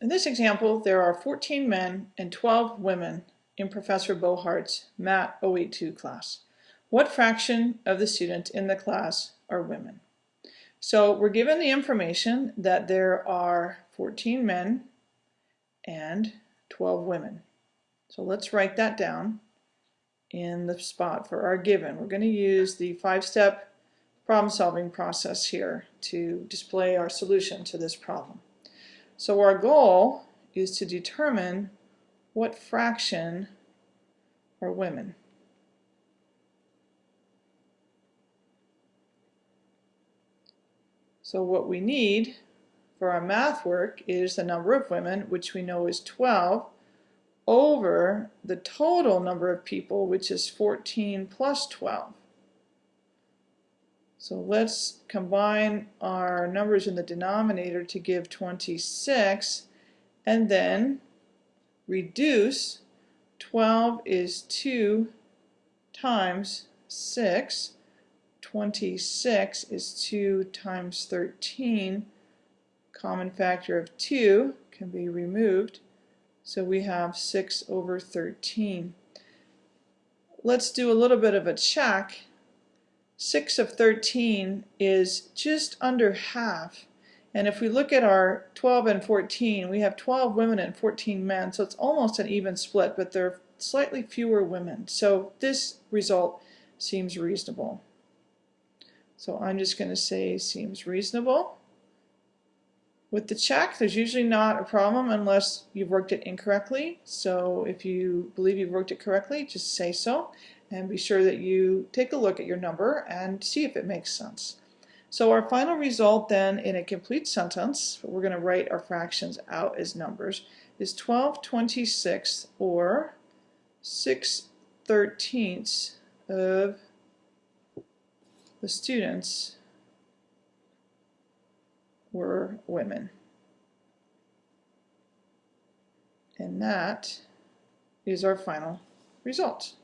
In this example, there are 14 men and 12 women in Professor Bohart's MAT 082 class. What fraction of the students in the class are women? So we're given the information that there are 14 men and 12 women. So let's write that down in the spot for our given. We're going to use the five-step problem solving process here to display our solution to this problem. So our goal is to determine what fraction are women. So what we need for our math work is the number of women, which we know is 12, over the total number of people, which is 14 plus 12. So let's combine our numbers in the denominator to give 26 and then reduce 12 is 2 times 6 26 is 2 times 13 common factor of 2 can be removed. So we have 6 over 13 let's do a little bit of a check 6 of 13 is just under half. And if we look at our 12 and 14, we have 12 women and 14 men, so it's almost an even split, but there are slightly fewer women. So this result seems reasonable. So I'm just going to say seems reasonable. With the check, there's usually not a problem unless you've worked it incorrectly. So if you believe you've worked it correctly, just say so and be sure that you take a look at your number and see if it makes sense. So our final result then in a complete sentence, we're going to write our fractions out as numbers, is 12 26 or 6 thirteenths of the students were women. And that is our final result.